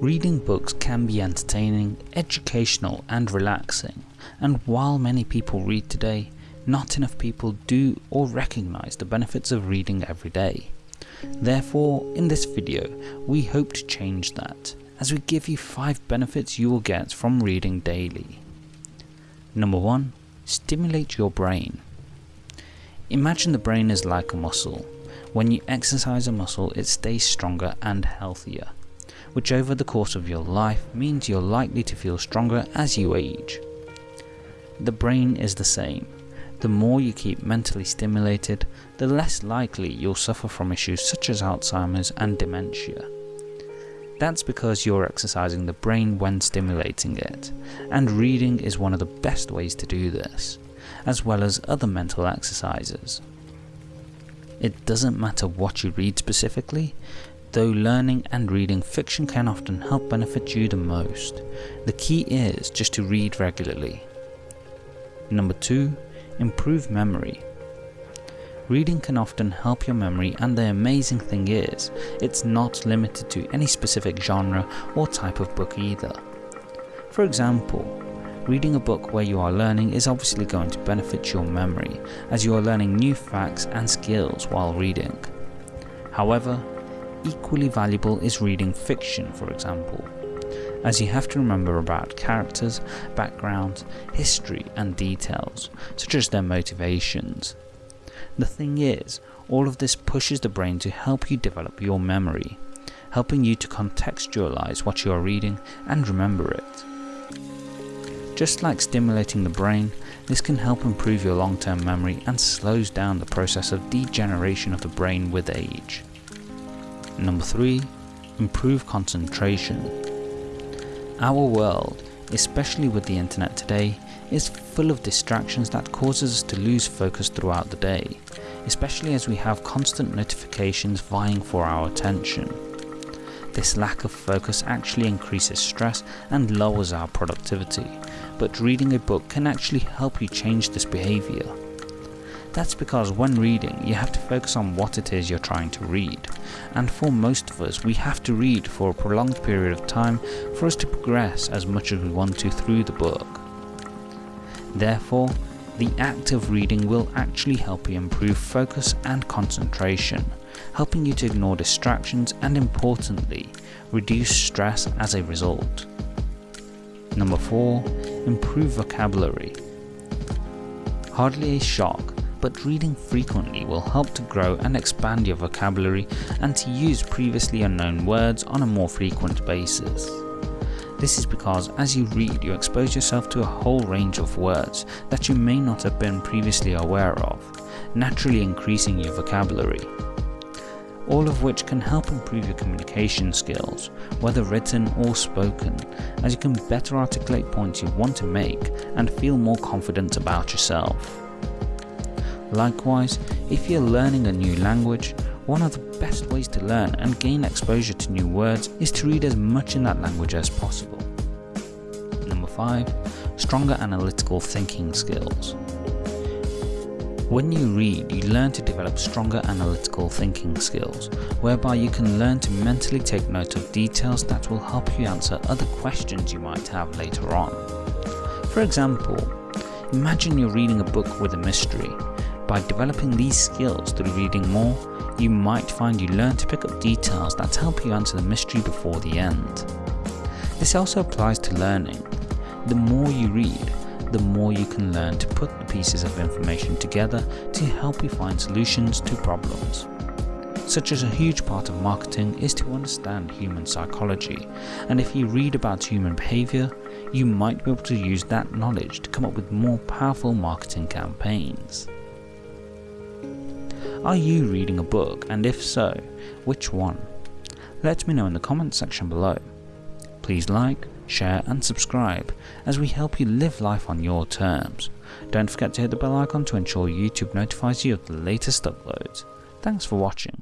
Reading books can be entertaining, educational and relaxing, and while many people read today, not enough people do or recognise the benefits of reading every day. Therefore, in this video, we hope to change that, as we give you 5 benefits you will get from reading daily. Number 1. Stimulate your brain. Imagine the brain is like a muscle. When you exercise a muscle, it stays stronger and healthier, which over the course of your life means you're likely to feel stronger as you age. The brain is the same. The more you keep mentally stimulated, the less likely you'll suffer from issues such as Alzheimer's and dementia. That's because you're exercising the brain when stimulating it, and reading is one of the best ways to do this, as well as other mental exercises. It doesn't matter what you read specifically, though learning and reading fiction can often help benefit you the most. The key is just to read regularly. Number 2. Improve memory. Reading can often help your memory and the amazing thing is, it's not limited to any specific genre or type of book either. For example, reading a book where you are learning is obviously going to benefit your memory as you are learning new facts and skills while reading. However, equally valuable is reading fiction for example, as you have to remember about characters, backgrounds, history and details, such as their motivations. The thing is, all of this pushes the brain to help you develop your memory, helping you to contextualize what you are reading and remember it. Just like stimulating the brain, this can help improve your long term memory and slows down the process of degeneration of the brain with age. Number 3. Improve concentration. Our world, especially with the internet today, is full of distractions that causes us to lose focus throughout the day, especially as we have constant notifications vying for our attention. This lack of focus actually increases stress and lowers our productivity, but reading a book can actually help you change this behaviour. That's because when reading, you have to focus on what it is you're trying to read, and for most of us, we have to read for a prolonged period of time for us to progress as much as we want to through the book. Therefore, the act of reading will actually help you improve focus and concentration, helping you to ignore distractions and importantly, reduce stress as a result. Number 4. Improve vocabulary. Hardly a shock, but reading frequently will help to grow and expand your vocabulary and to use previously unknown words on a more frequent basis. This is because as you read you expose yourself to a whole range of words that you may not have been previously aware of, naturally increasing your vocabulary. All of which can help improve your communication skills, whether written or spoken, as you can better articulate points you want to make and feel more confident about yourself. Likewise, if you're learning a new language, one of the best ways to learn and gain exposure to new words is to read as much in that language as possible. Number 5. Stronger analytical thinking skills. When you read, you learn to develop stronger analytical thinking skills, whereby you can learn to mentally take note of details that will help you answer other questions you might have later on. For example, imagine you're reading a book with a mystery. By developing these skills through reading more, you might find you learn to pick up details that help you answer the mystery before the end. This also applies to learning. The more you read, the more you can learn to put the pieces of information together to help you find solutions to problems. Such as a huge part of marketing is to understand human psychology, and if you read about human behaviour, you might be able to use that knowledge to come up with more powerful marketing campaigns. Are you reading a book and if so, which one? Let me know in the comments section below. Please like, share and subscribe as we help you live life on your terms. Don't forget to hit the bell icon to ensure YouTube notifies you of the latest uploads. Thanks for watching.